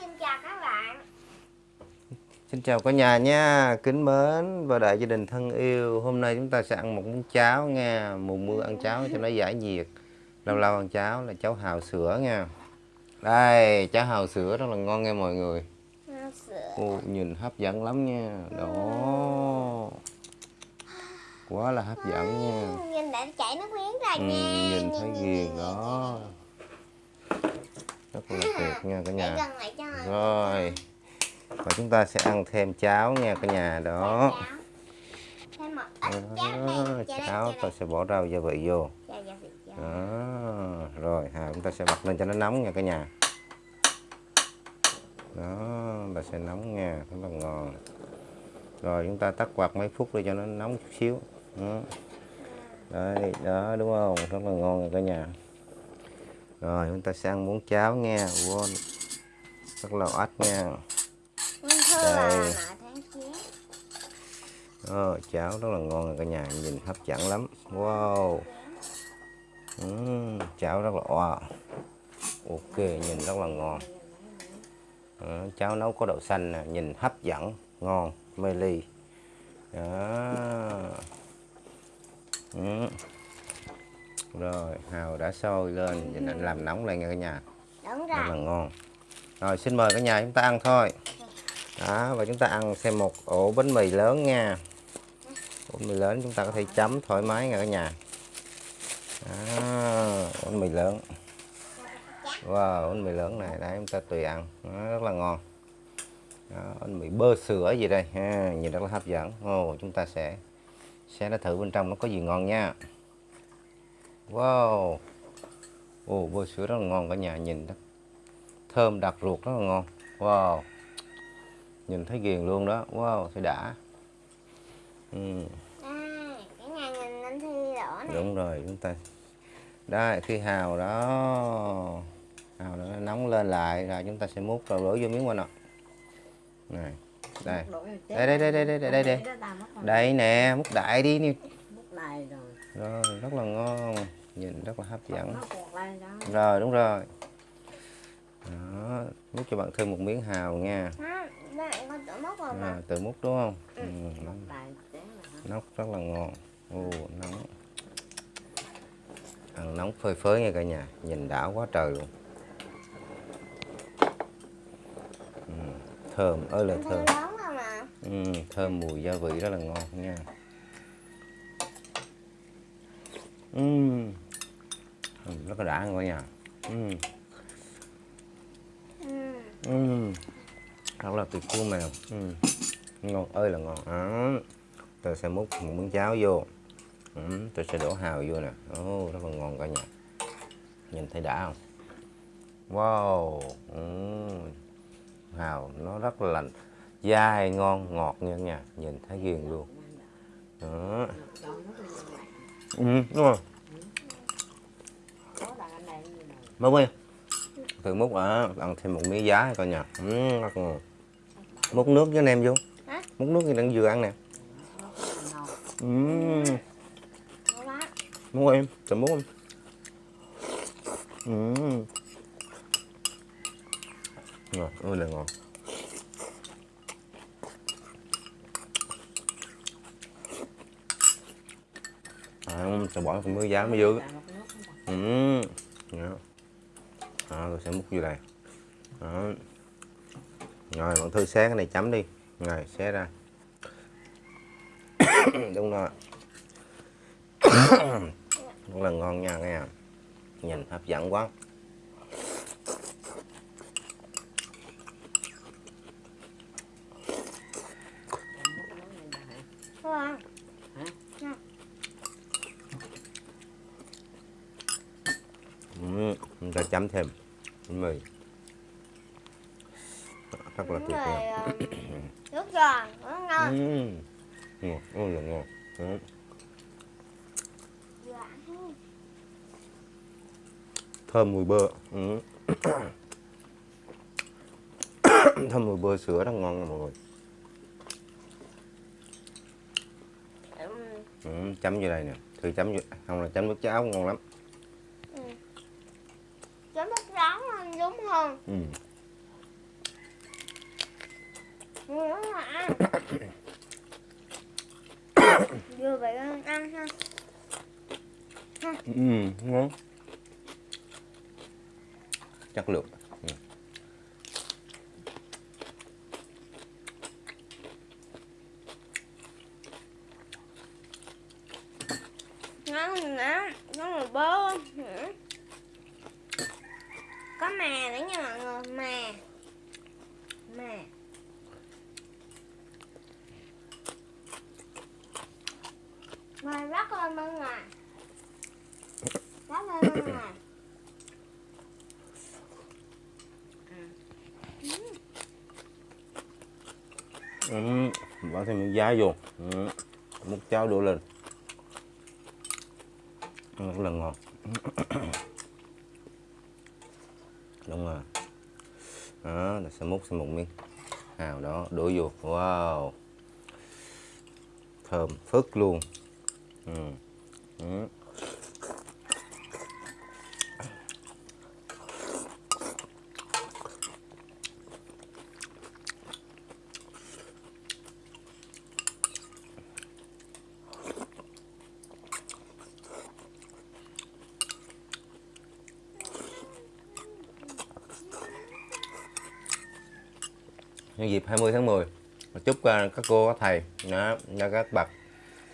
xin chào các bạn. Xin chào cả nhà nha, kính mến và đại gia đình thân yêu. Hôm nay chúng ta sẽ ăn một món cháo nha. Mùa mưa ăn cháo cho nó giải nhiệt. Lâu lâu ăn cháo là cháo hào sữa nha. Đây, cháo hào sữa rất là ngon nha mọi người. Sữa. Ô, Nhìn hấp dẫn lắm nha. Đó. Quá là hấp dẫn nha. Nhìn đã chảy nước miếng rồi ừ, nha. Nhìn thấy ghiền đó Rất là tuyệt nha cả nhà. Rồi. Và chúng ta sẽ ăn thêm cháo nha cả nhà đó. Đó, cháo ta sẽ bỏ rau gia vị vô. Đó rồi hà chúng ta sẽ bật lên cho nó nóng nha cả nhà. Đó ta sẽ nóng nha rất là ngon. Rồi chúng ta tắt quạt mấy phút để cho nó nóng chút xíu. Đó. đây đó đúng không? Rất là ngon nha cả nhà rồi chúng ta sẽ ăn muỗng cháo nha. Wow. rất là ách nha. Đây. chín Ờ, cháo rất là ngon cả nhà nhìn hấp dẫn lắm. Wow. Ừm, cháo rất là wow ok nhìn rất là ngon. Ờ, cháo nấu có đậu xanh nè nhìn hấp dẫn ngon mê ly đó. Ừm. Rồi hào đã sôi lên. Nhìn anh làm nóng lên nha cả nhà. Đúng rất là rồi ngon. Rồi xin mời cả nhà chúng ta ăn thôi. Đó và chúng ta ăn xem một ổ bánh mì lớn nha. Bánh mì lớn chúng ta có thể chấm thoải mái nha cả nhà. Đó, bánh mì lớn. Wow bánh mì lớn này đấy chúng ta tùy ăn. Nó rất là ngon. Đó, bánh mì bơ sữa gì đây? Ha, nhìn rất là hấp dẫn. Ồ, chúng ta sẽ sẽ đã thử bên trong nó có gì ngon nha wow. Ồ bơ sữa rất là ngon cả nhà nhìn đó thơm đặc ruột rất là ngon. Wow. Nhìn thấy ghiền luôn đó. Wow thấy đã. Ừ, Đây, Cả nhà nhìn anh Thi đỏ nè đúng rồi chúng ta đây khi hào đó. Hào nó nóng lên lại rồi chúng ta sẽ múc rồi đổ vô miếng qua nè này đây. Đây đây đây đây đây đây đây. Đây nè múc đại đi nè này rồi. Rồi rất là ngon nhìn rất là hấp dẫn. rồi đúng rồi. Đó múc cho bạn thêm một miếng hào nha. Mà. À, tự múc đúng không? Ừ, là nóc rất là ngon ô nóng. Ăn nóng phơi phới nha cả nhà. Nhìn đã quá trời luôn. Ừ, thơm ơi là thơm. ừ, thơm mùi gia vị rất là ngon nha. Ừ. Ừ, rất là đã ngon cả nhà ừ. Ừ. rất là tuyệt luôn mèo ừ. ngon ơi là ngon đó. tôi sẽ múc một miếng cháo vô ừ. tôi sẽ đổ hào vô nè Ồ, rất là ngon cả nhà nhìn thấy đã không wow ừ. hào nó rất là lành dai ngon ngọt nha nhà nhìn thấy ghiền luôn đó ừ, đúng rồi có là anh này như này múc đi từ múc à, ăn thêm một miếng giá coi ừ, rất ngon. Múc nước với anh em vô. Hả? múc nước thì đang vừa ăn nè. Ừ. Quá múc em tự múc em. Ừ. ngon ơi là ngon. À, sẽ bỏ một miếng giá mới vô. Tại một nước không còn. ừ. Đó. Tôi sẽ múc vô đây. Đó. rồi, bạn thư xé cái này chấm đi. Rồi, xé ra. Đúng rồi. Rất là ngon nha, nghe. Nhìn hấp dẫn quá Ngon ừ. chúng ta chấm thêm. Bánh mì. Rất là tuyệt vời. ờ, Nước giòn Rất ngon. Ừ. ngon là ừ. Thơm mùi bơ. Ừ. thơm mùi bơ sữa rất ngon nha mọi người. Ừ. chấm vô đây nè. Thử chấm vô. Không là chấm nước cháo ngon lắm Ừ. Vừa vậy ăn ha. Ừ, ngon. Chắc lượng. Ừ. Ngon nữa, ngon rồi bơ nữa có mè nữa nha mọi người mè mè mè rất lên bên ngoài rất lên bên ngoài Ừ, ừ bỏ thêm miếng giá vô. Ừ. Múc cháo đổ lên. Ừ, rất là ngon. Đúng rồi. Đó, là sẽ múc thêm một miếng hào đó đổ vô. Wow. Thơm phức luôn. Ừ. Ừ. nhân dịp 20 tháng 10 chúc ờ, các cô các thầy đó, các bậc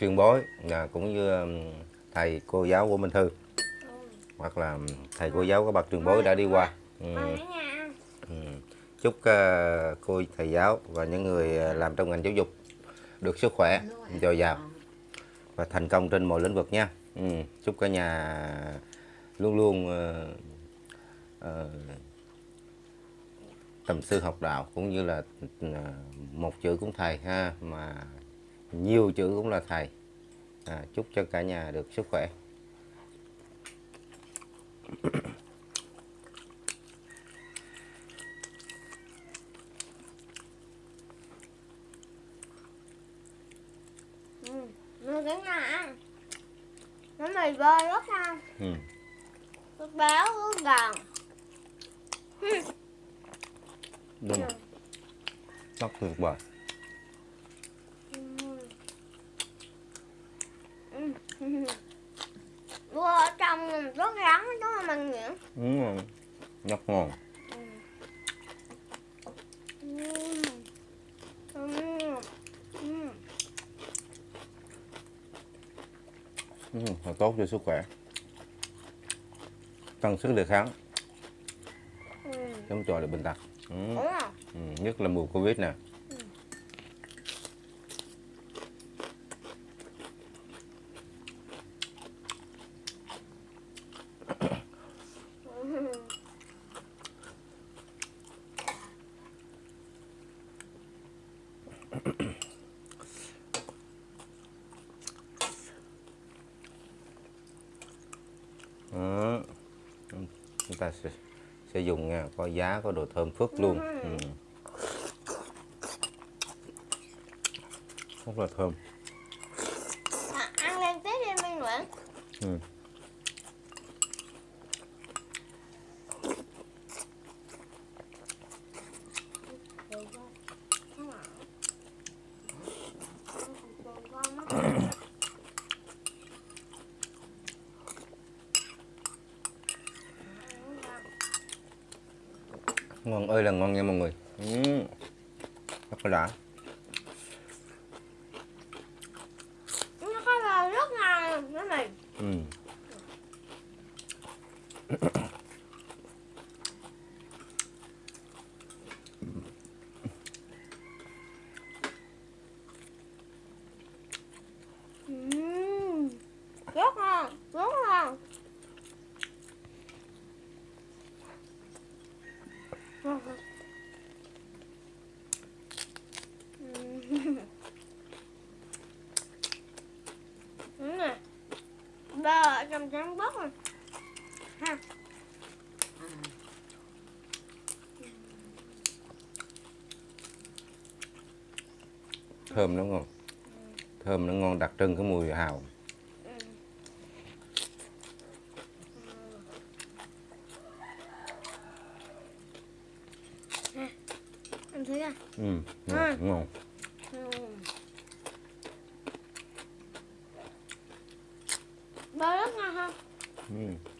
truyền bối và cũng như thầy cô giáo của Minh Thư hoặc là thầy cô giáo các bậc truyền bối đã đi qua Ừ, ừ. chúc ờ, cô thầy giáo và những người ờ, làm trong ngành giáo dục được sức khỏe dồi dào và thành công trên mọi lĩnh vực nha ừ. chúc cả nhà luôn luôn ờ, ờ, tầm sư học đạo cũng như là ờ, một chữ cũng thầy ha mà nhiều chữ cũng là thầy à, chúc cho cả nhà được sức khỏe ừ. Cái nhà ăn nó mì bơ rất ngon ừ. Béo rất giòn đúng rồi. Rất tuyệt vời Bơ ở trong rất rắn đúng không anh Nghĩa? đúng rồi. Rất ngon ừ. tốt cho sức khỏe. Tăng sức đề kháng. Chống chọi được bệnh tật ừ. Ừ. nhất là mùa covid nè Đó. chúng ta sẽ, sẽ dùng nha có giá có độ thơm phức luôn ừ. rất là thơm À, ăn lên tiếp đi Minh Nguyễn. ừ. Ngon ơi là ngon nha mọi người ừ. rất là đã Nó có là rất mì. ừ. Ừm. Rất ngon, rất ngon. Ừm. Đúng nè. Trắng bớt rồi. Ha. thơm nó ngon thơm nó ngon đặc trưng cái mùi hào Anh thấy à? ừ. ngon. Ừ. Ừ.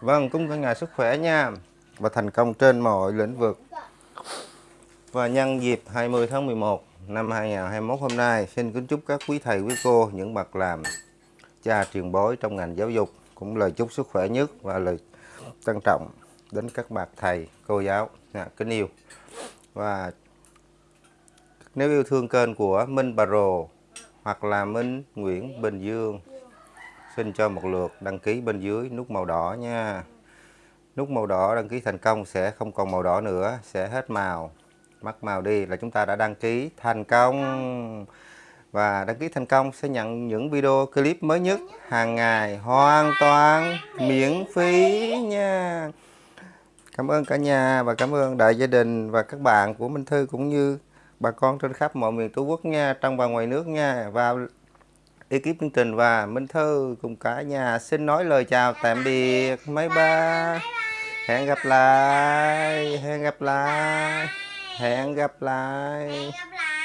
Vâng, cũng cả ngài sức khỏe nha và thành công trên mọi lĩnh vực. Và nhân dịp 20 tháng 11 năm 2021 hôm nay, xin kính chúc các quý thầy, quý cô, những bậc làm cha truyền bối trong ngành giáo dục cũng lời chúc sức khỏe nhất và lời trân trọng đến các bậc thầy, cô giáo à, kính yêu. Và nếu yêu thương kênh của Minh Bà Rồ hoặc là Minh Nguyễn Bình Dương xin cho một lượt đăng ký bên dưới nút màu đỏ nha. Nút màu đỏ đăng ký thành công sẽ không còn màu đỏ nữa, sẽ hết màu. Mất màu đi là chúng ta đã đăng ký thành công. Và đăng ký thành công sẽ nhận những video clip mới nhất hàng ngày hoàn toàn miễn phí nha. Cảm ơn cả nhà và cảm ơn đại gia đình và các bạn của Minh Thư cũng như bà con trên khắp mọi miền Tổ quốc nha, trong và ngoài nước nha. Và ekip chương trình và Minh Thư cùng cả nhà xin nói lời chào tạm biệt, mấy ba hẹn gặp lại hẹn gặp lại, hẹn gặp lại, Hẹn gặp lại.